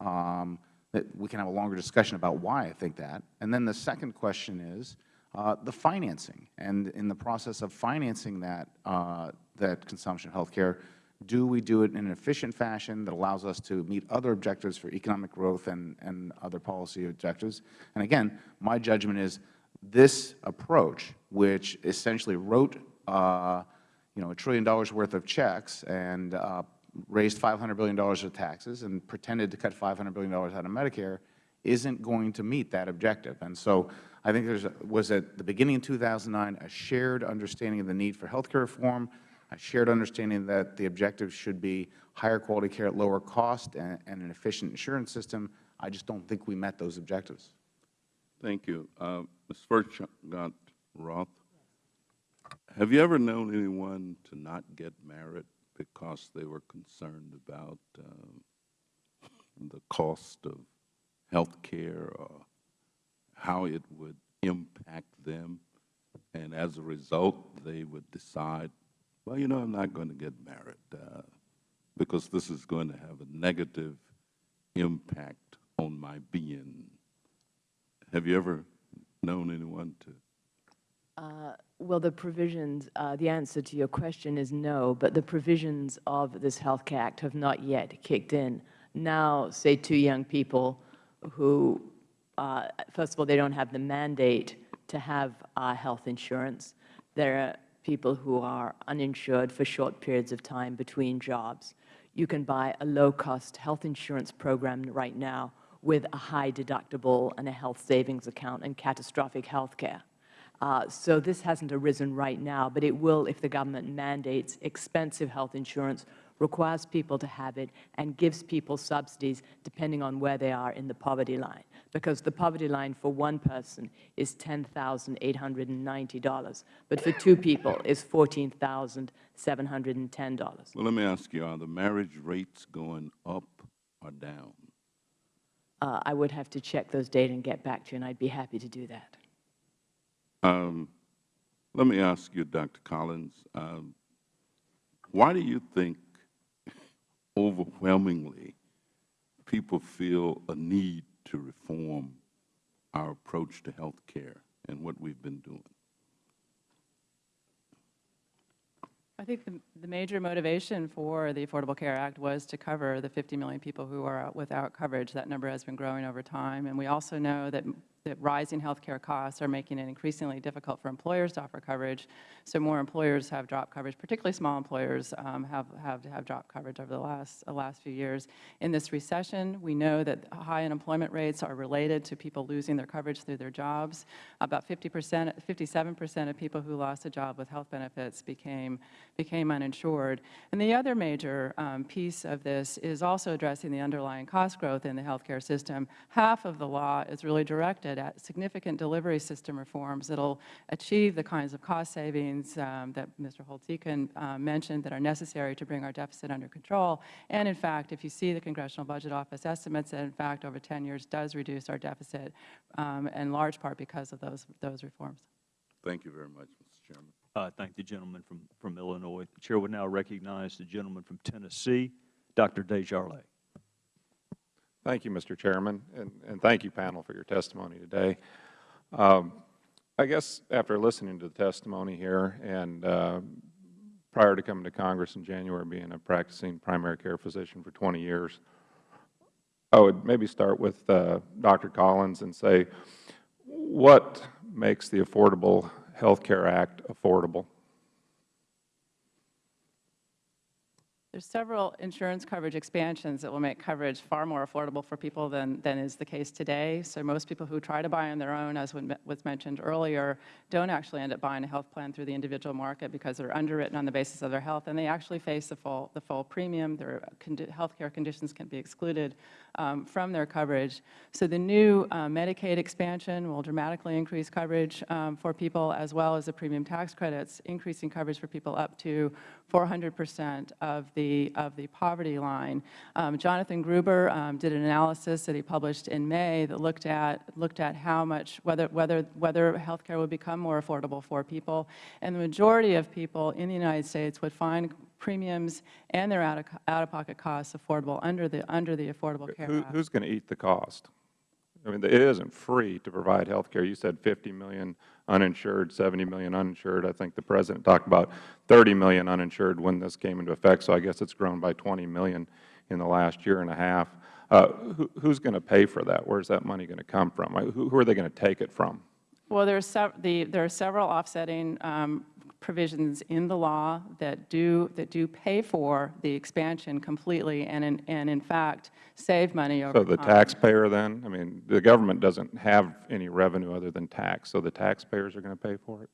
Um, that we can have a longer discussion about why I think that. And then the second question is uh, the financing. And in the process of financing that, uh, that consumption of health care, do we do it in an efficient fashion that allows us to meet other objectives for economic growth and, and other policy objectives? And again, my judgment is this approach, which essentially wrote uh, you know, a trillion dollars worth of checks and uh, raised $500 billion of taxes and pretended to cut $500 billion out of Medicare isn't going to meet that objective. And so I think there was at the beginning of 2009 a shared understanding of the need for health care reform, a shared understanding that the objective should be higher quality care at lower cost and, and an efficient insurance system. I just don't think we met those objectives. Thank you. Uh, Ms. Furchtgott Roth, have you ever known anyone to not get married because they were concerned about um, the cost of health care or how it would impact them, and as a result, they would decide, well, you know, I'm not going to get married uh, because this is going to have a negative impact on my being. Have you ever known anyone to? Well, the provisions, uh, the answer to your question is no, but the provisions of this Health Care Act have not yet kicked in. Now, say two young people who, uh, first of all, they don't have the mandate to have uh, health insurance. There are people who are uninsured for short periods of time between jobs. You can buy a low-cost health insurance program right now with a high deductible and a health savings account and catastrophic health care. Uh, so this hasn't arisen right now, but it will if the government mandates expensive health insurance, requires people to have it, and gives people subsidies depending on where they are in the poverty line. Because the poverty line for one person is $10,890, but for two people is $14,710. Well, let me ask you, are the marriage rates going up or down? Uh, I would have to check those data and get back to you, and I'd be happy to do that. Um, let me ask you, Dr. Collins, um, why do you think overwhelmingly people feel a need to reform our approach to health care and what we've been doing? I think the, the major motivation for the Affordable Care Act was to cover the 50 million people who are without coverage. That number has been growing over time. And we also know that that rising health care costs are making it increasingly difficult for employers to offer coverage. So more employers have dropped coverage, particularly small employers um, have, have, have dropped coverage over the last, last few years. In this recession, we know that high unemployment rates are related to people losing their coverage through their jobs. About 50 percent, 57 percent of people who lost a job with health benefits became, became uninsured. And the other major um, piece of this is also addressing the underlying cost growth in the healthcare system. Half of the law is really directed at significant delivery system reforms that will achieve the kinds of cost savings um, that Mr. Holtz-Eakin uh, mentioned that are necessary to bring our deficit under control. And in fact, if you see the Congressional Budget Office estimates that in fact over 10 years does reduce our deficit um, in large part because of those, those reforms. Thank you very much, Mr. Chairman. Uh, thank the gentleman from, from Illinois. The Chair would now recognize the gentleman from Tennessee, Dr. DesJarlais. Thank you, Mr. Chairman, and, and thank you, panel, for your testimony today. Um, I guess after listening to the testimony here and uh, prior to coming to Congress in January, being a practicing primary care physician for 20 years, I would maybe start with uh, Dr. Collins and say, what makes the Affordable Health Care Act affordable? There's several insurance coverage expansions that will make coverage far more affordable for people than, than is the case today. So most people who try to buy on their own, as was mentioned earlier, don't actually end up buying a health plan through the individual market because they're underwritten on the basis of their health, and they actually face the full, the full premium. Their health care conditions can be excluded um, from their coverage. So the new uh, Medicaid expansion will dramatically increase coverage um, for people, as well as the premium tax credits, increasing coverage for people up to 400 percent of the, of the poverty line. Um, Jonathan Gruber um, did an analysis that he published in May that looked at, looked at how much, whether, whether, whether health care would become more affordable for people. And the majority of people in the United States would find premiums and their out-of-pocket costs affordable under the, under the Affordable Care Who, Act. Who's going to eat the cost? I mean, it isn't free to provide health care. You said 50 million uninsured, 70 million uninsured. I think the President talked about 30 million uninsured when this came into effect, so I guess it's grown by 20 million in the last year and a half. Uh, who, who's going to pay for that? Where's that money going to come from? Who, who are they going to take it from? Well, there are, the, there are several offsetting um, provisions in the law that do, that do pay for the expansion completely and in, and in fact save money over So the time. taxpayer then, I mean, the government doesn't have any revenue other than tax, so the taxpayers are going to pay for it?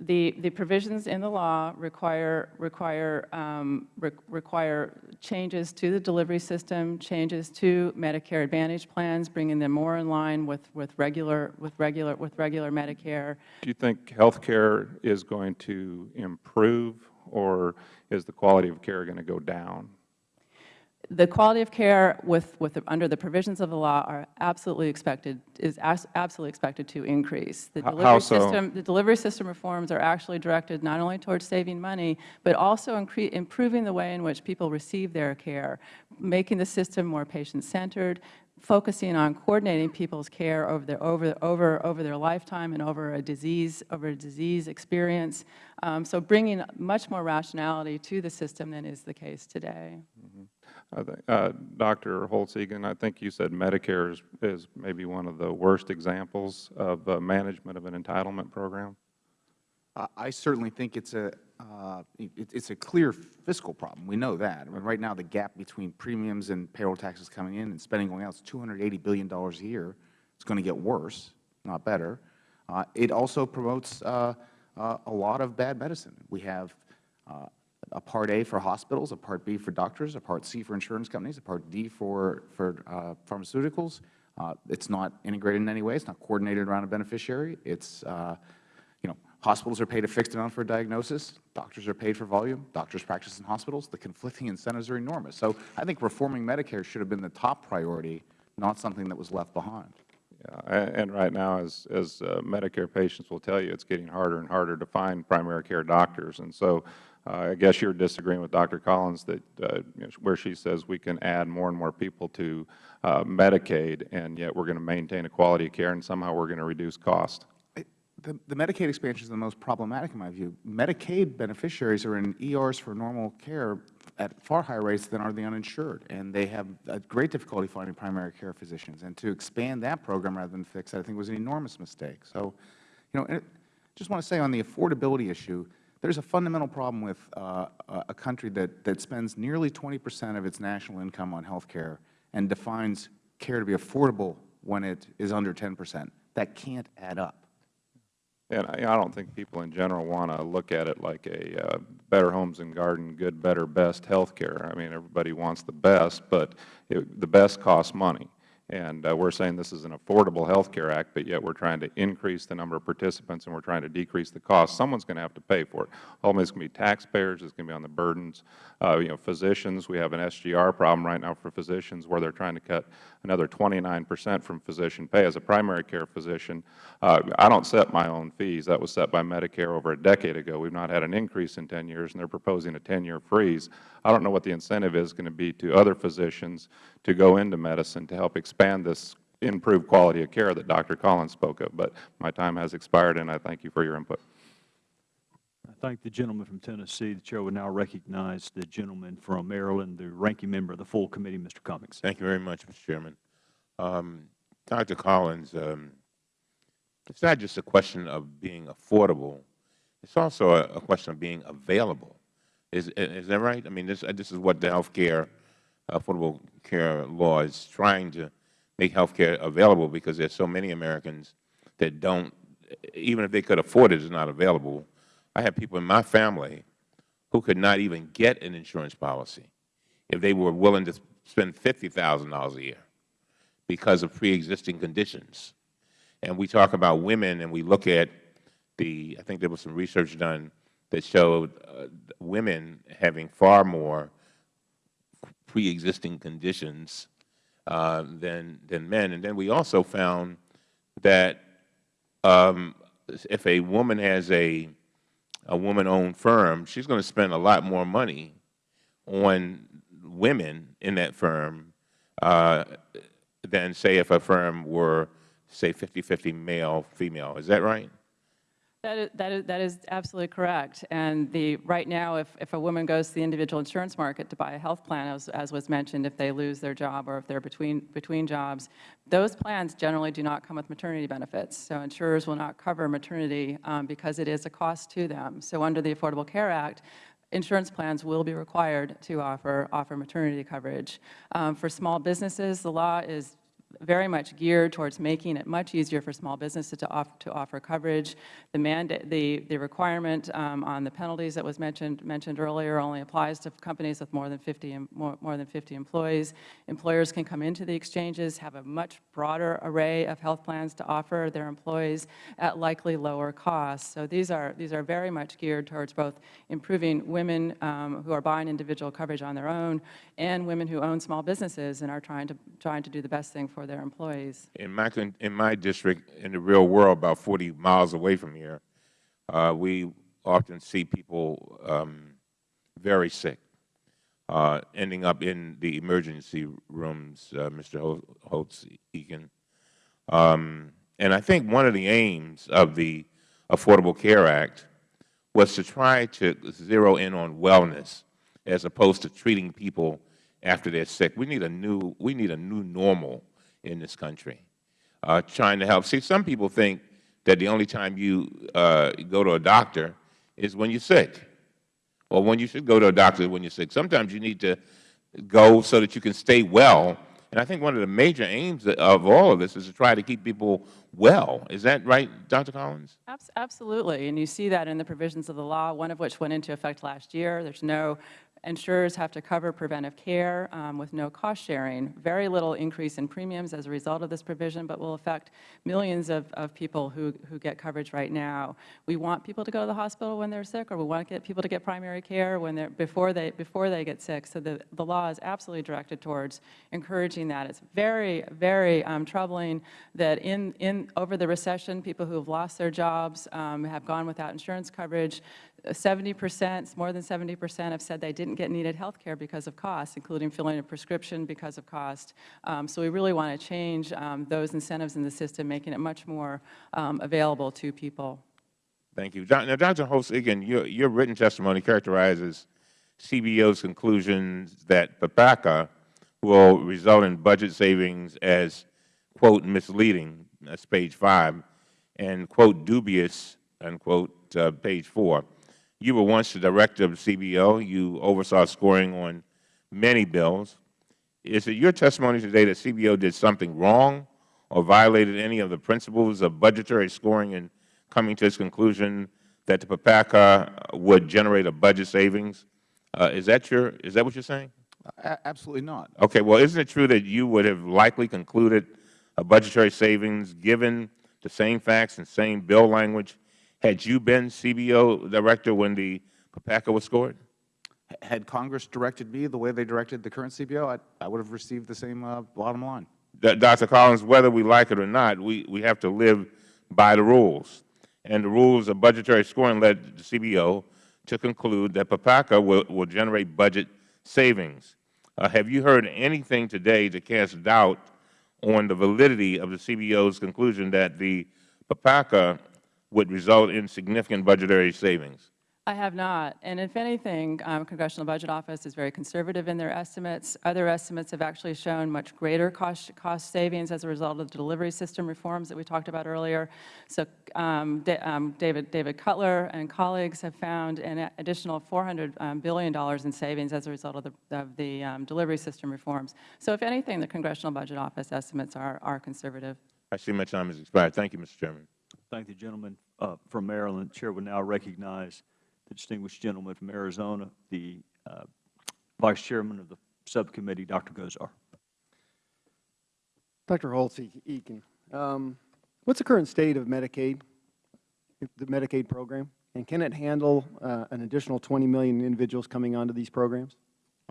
The, the provisions in the law require, require, um, re- require changes to the delivery system, changes to Medicare Advantage plans, bringing them more in line with, with regular, with regular, with regular Medicare. Do you think health care is going to improve, or is the quality of care going to go down? The quality of care with, with, the- under the provisions of the law are absolutely expected, is as- absolutely expected to increase. The delivery so? system, the delivery system reforms are actually directed not only towards saving money, but also improving the way in which people receive their care, making the system more patient-centered, focusing on coordinating people's care over their, over, over, over their lifetime and over a disease, over a disease experience. Um, so bringing much more rationality to the system than is the case today. I think, uh, Dr. Holtz-Eakin, I think you said Medicare is, is maybe one of the worst examples of uh, management of an entitlement program. Uh, I certainly think it's a, uh, it- it's a clear fiscal problem. We know that. I mean, right now, the gap between premiums and payroll taxes coming in and spending going out is $280 billion a year. It's going to get worse, not better. Uh, It also promotes uh, a lot of bad medicine. We have a Part A for hospitals, a Part B for doctors, a Part C for insurance companies, a Part D for, for uh, pharmaceuticals. Uh, It's not integrated in any way. It's not coordinated around a beneficiary. It's, uh, you know, hospitals are paid a fixed amount for a diagnosis. Doctors are paid for volume. Doctors practice in hospitals. The conflicting incentives are enormous. So I think reforming Medicare should have been the top priority, not something that was left behind. Yeah, and right now, as, as uh, Medicare patients will tell you, it's getting harder and harder to find primary care doctors. And so I guess you're disagreeing with Dr. Collins that, uh, you know, where she says we can add more and more people to uh, Medicaid, and yet we're going to maintain a quality of care, and somehow we're going to reduce cost. The, the Medicaid expansion is the most problematic in my view. Medicaid beneficiaries are in ERs for normal care at far higher rates than are the uninsured, and they have great difficulty finding primary care physicians. And to expand that program rather than fix it, I think was an enormous mistake. So, you know, it, just want to say on the affordability issue, there's a fundamental problem with uh, a country that, that spends nearly 20 percent of its national income on health care and defines care to be affordable when it is under 10 percent. That can't add up. And I I don't think people in general want to look at it like a uh, better homes and garden, good, better, best health care. I mean, everybody wants the best, but it- the best costs money. And uh, we're saying this is an affordable health care act, but yet we're trying to increase the number of participants and we're trying to decrease the cost. Someone's going to have to pay for it. Ultimately, it's going to be taxpayers, it's going to be on the burdens. Uh, You know, physicians, we have an SGR problem right now for physicians where they're trying to cut another 29 percent from physician pay. As a primary care physician, uh, I don't set my own fees. That was set by Medicare over a decade ago. We've not had an increase in 10 years, and they're proposing a 10-year freeze. I don't know what the incentive is going to be to other physicians to go into medicine to help expand this improved quality of care that Dr. Collins spoke of. But my time has expired, and I thank you for your input. I thank the gentleman from Tennessee. The Chair will now recognize the gentleman from Maryland, the ranking member of the full committee, Mr. Cummings. Thank you very much, Mr. Chairman. Um, Dr. Collins, um, it's not just a question of being affordable. It's also a, a question of being available. Is, is that right? I mean, this, this is what the health care, Affordable Care Law is trying to make health care available because there's so many Americans that don't, even if they could afford it, it's not available. I have people in my family who could not even get an insurance policy if they were willing to spend $50,000 a year because of pre-existing conditions. And we talk about women and we look at the, I think there was some research done that showed uh, women having far more pre-existing conditions uh, than, than men. And then we also found that um, if a woman has a, a woman-owned firm, she's going to spend a lot more money on women in that firm uh, than, say, if a firm were, say, 50-50 male, female. Is that right? That is, that is, that is absolutely correct. And the, right now, if, if a woman goes to the individual insurance market to buy a health plan, as, as was mentioned, if they lose their job or if they're between, between jobs, those plans generally do not come with maternity benefits. So insurers will not cover maternity um, because it is a cost to them. So under the Affordable Care Act, insurance plans will be required to offer, offer maternity coverage. Um, for small businesses, the law is very much geared towards making it much easier for small businesses to offer, to offer coverage. The mandate, the, the requirement um, on the penalties that was mentioned, mentioned earlier only applies to companies with more than 50, more, more than 50 employees. Employers can come into the exchanges, have a much broader array of health plans to offer their employees at likely lower costs. So these are, these are very much geared towards both improving women um, who are buying individual coverage on their own and women who own small businesses and are trying to, trying to do the best thing for their employees. In my, in my district, in the real world, about 40 miles away from here, uh, we often see people um, very sick, uh, ending up in the emergency rooms, uh, Mr. Holtz-Eakin. Um, and I think one of the aims of the Affordable Care Act was to try to zero in on wellness as opposed to treating people after they're sick. We need a new, we need a new normal in this country, uh, trying to help. See, some people think that the only time you uh, go to a doctor is when you're sick, or when you should go to a doctor when you're sick. Sometimes you need to go so that you can stay well. And I think one of the major aims of all of this is to try to keep people well. Is that right, Dr. Collins? Absolutely, and you see that in the provisions of the law, one of which went into effect last year. There's no, insurers have to cover preventive care um, with no cost sharing. Very little increase in premiums as a result of this provision, but will affect millions of, of people who, who get coverage right now. We want people to go to the hospital when they're sick, or we want to get people to get primary care when they're, before they, before they get sick. So the, the law is absolutely directed towards encouraging that. It's very, very um, troubling that in, in, over the recession, people who have lost their jobs um, have gone without insurance coverage. 70 percent, more than 70 percent have said they didn't get needed health care because of cost, including filling a prescription because of cost. Um, so we really want to change um, those incentives in the system, making it much more um, available to people. Thank you. Now, Dr. Holtz-Eakin, your, your written testimony characterizes CBO's conclusions that PPACA will result in budget savings as, quote, misleading, that's page five, and, quote, dubious, unquote, uh, page four. You were once the director of CBO. You oversaw scoring on many bills. Is it your testimony today that CBO did something wrong or violated any of the principles of budgetary scoring in coming to its conclusion that the PPACA would generate a budget savings? Uh, is that your, is that what you're saying? A- Absolutely not. Okay, well, isn't it true that you would have likely concluded a budgetary savings given the same facts and same bill language had you been CBO director when the PPACA was scored? Had Congress directed me the way they directed the current CBO, I, I would have received the same uh, bottom line. D- Dr. Collins, whether we like it or not, we, we have to live by the rules. And the rules of budgetary scoring led the CBO to conclude that PPACA will, will generate budget savings. Uh, have you heard anything today to cast doubt on the validity of the CBO's conclusion that the PPACA would result in significant budgetary savings? I have not. And if anything, um, Congressional Budget Office is very conservative in their estimates. Other estimates have actually shown much greater cost, cost savings as a result of the delivery system reforms that we talked about earlier. So um, um, David, David Cutler and colleagues have found an additional 400 um, billion dollars in savings as a result of the, of the um, delivery system reforms. So if anything, the Congressional Budget Office estimates are, are conservative. I see my time has expired. Thank you, Mr. Chairman. Thank the gentleman uh, from Maryland. The Chair will now recognize the distinguished gentleman from Arizona, the uh, Vice Chairman of the Subcommittee, Dr. Gosar. Dr. Holtz-Eakin, um, what's the current state of Medicaid, the Medicaid program? And can it handle uh, an additional 20 million individuals coming onto these programs?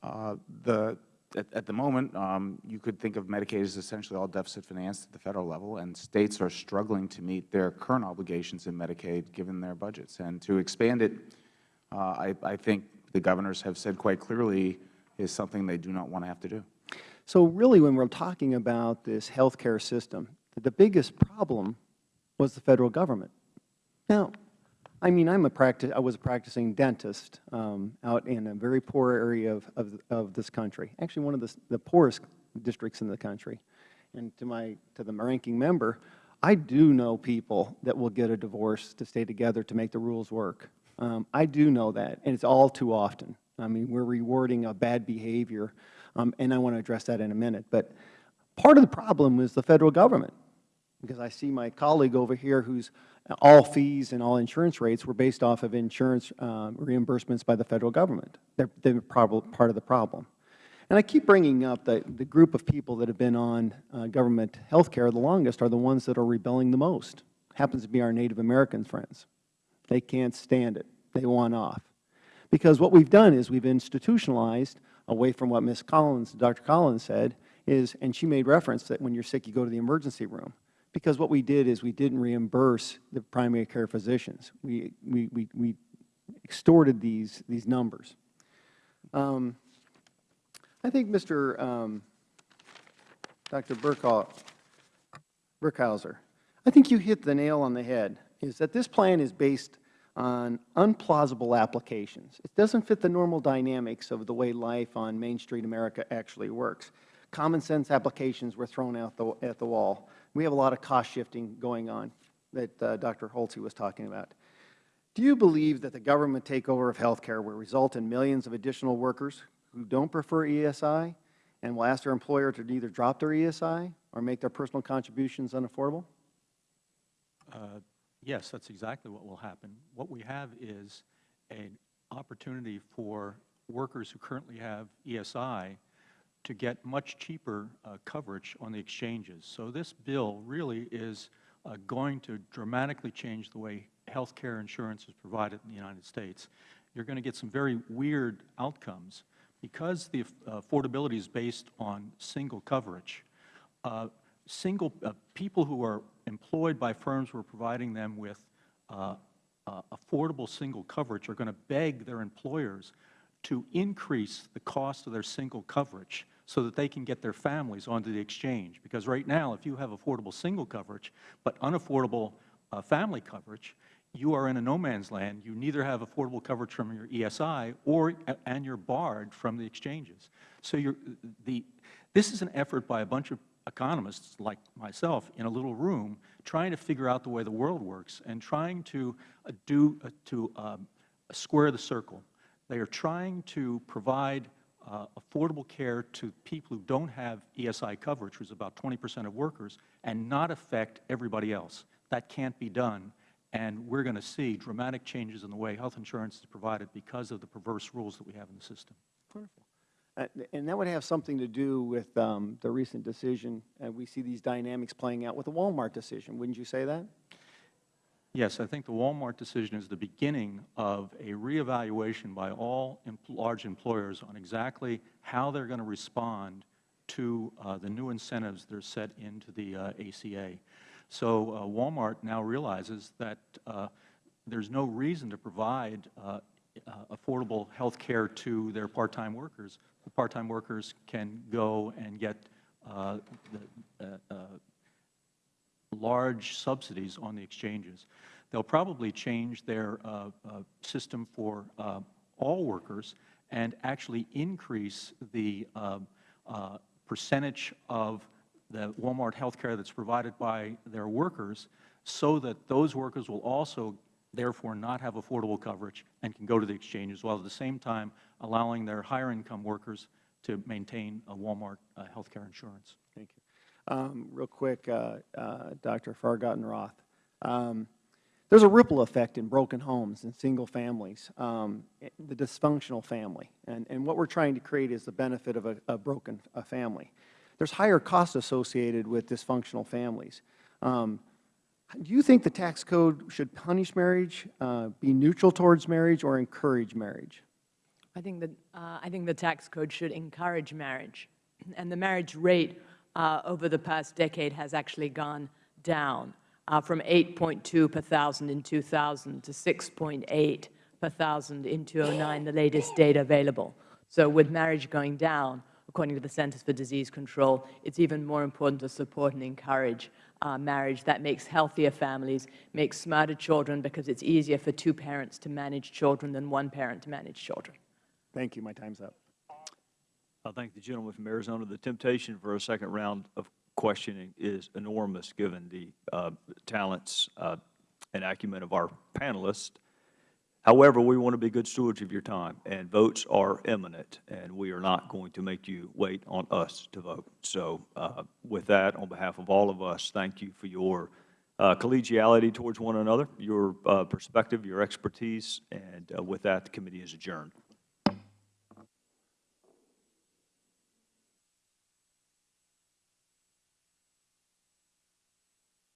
Uh, The, at, at the moment, um, you could think of Medicaid as essentially all deficit financed at the Federal level, and States are struggling to meet their current obligations in Medicaid given their budgets. And to expand it, uh, I, I think the governors have said quite clearly is something they do not want to have to do. So really, when we're talking about this healthcare system, the biggest problem was the Federal Government. Now, I mean, I'm a practice, I was a practicing dentist um, out in a very poor area of, of, of this country, actually one of the, the poorest districts in the country. And to my, to the ranking member, I do know people that will get a divorce to stay together to make the rules work. Um, I do know that, and it's all too often. I mean, we're rewarding a bad behavior, um, and I want to address that in a minute. But part of the problem is the Federal Government because I see my colleague over here whose all fees and all insurance rates were based off of insurance um, reimbursements by the Federal Government. They're, they're part of the problem. And I keep bringing up that the group of people that have been on uh, government health care the longest are the ones that are rebelling the most. Happens to be our Native American friends. They can't stand it. They want off. Because what we've done is we've institutionalized, away from what Ms. Collins, Dr. Collins said, is, and she made reference that when you're sick, you go to the emergency room because what we did is we didn't reimburse the primary care physicians. We, we, we, we extorted these, these numbers. Um, I think Mr. Um, Dr. Burkha- Burkhauser, I think you hit the nail on the head, is that this plan is based on unplausible applications. It doesn't fit the normal dynamics of the way life on Main Street America actually works. Common sense applications were thrown out the, at the wall. We have a lot of cost shifting going on that uh, Dr. Holtze was talking about. Do you believe that the government takeover of health care will result in millions of additional workers who don't prefer ESI and will ask their employer to either drop their ESI or make their personal contributions unaffordable? Uh, Yes, that's exactly what will happen. What we have is an opportunity for workers who currently have ESI to get much cheaper uh, coverage on the exchanges. So this bill really is uh, going to dramatically change the way health care insurance is provided in the United States. You're going to get some very weird outcomes. Because the uh, affordability is based on single coverage, uh, single uh, people who are employed by firms who are providing them with uh, affordable single coverage are going to beg their employers to increase the cost of their single coverage so that they can get their families onto the exchange. Because right now, if you have affordable single coverage but unaffordable uh, family coverage, you are in a no man's land. You neither have affordable coverage from your ESI or and you're barred from the exchanges. So you're, the, this is an effort by a bunch of economists like myself in a little room trying to figure out the way the world works and trying to uh, do uh, to um, square the circle. They are trying to provide uh, affordable care to people who don't have ESI coverage, which is about 20 percent of workers, and not affect everybody else. That can't be done, and we're going to see dramatic changes in the way health insurance is provided because of the perverse rules that we have in the system. Wonderful. Uh, And that would have something to do with um, the recent decision, and we see these dynamics playing out with the Walmart decision. Wouldn't you say that? Yes, I think the Walmart decision is the beginning of a reevaluation by all large employers on exactly how they're going to respond to uh, the new incentives that are set into the uh, ACA. So uh, Walmart now realizes that uh, there's no reason to provide uh, uh, affordable health care to their part-time workers. The part-time workers can go and get the, large subsidies on the exchanges. They'll probably change their uh, uh, system for uh, all workers and actually increase the uh, uh, percentage of the Walmart health care that's provided by their workers so that those workers will also therefore not have affordable coverage and can go to the exchanges, while at the same time allowing their higher income workers to maintain a Walmart uh, health care insurance. Um, real quick, uh, uh, Dr. Furchtgott-Roth, um, there's a ripple effect in broken homes and single families, um, the dysfunctional family. And, and what we're trying to create is the benefit of a, a broken a family. There's higher costs associated with dysfunctional families. Um, do you think the tax code should punish marriage, uh, be neutral towards marriage, or encourage marriage? I think that uh, I think the tax code should encourage marriage, and the marriage rate uh, over the past decade has actually gone down uh, from 8.2 per thousand in 2000 to 6.8 per thousand in 2009, the latest data available. So with marriage going down, according to the Centers for Disease Control, it's even more important to support and encourage uh, marriage. That makes healthier families, makes smarter children because it's easier for two parents to manage children than one parent to manage children. Thank you. My time's up. I thank the gentleman from Arizona. The temptation for a second round of questioning is enormous, given the uh, talents uh, and acumen of our panelists. However, we want to be good stewards of your time, and votes are imminent, and we are not going to make you wait on us to vote. So uh, with that, on behalf of all of us, thank you for your uh, collegiality towards one another, your uh, perspective, your expertise, and uh, with that, the committee is adjourned.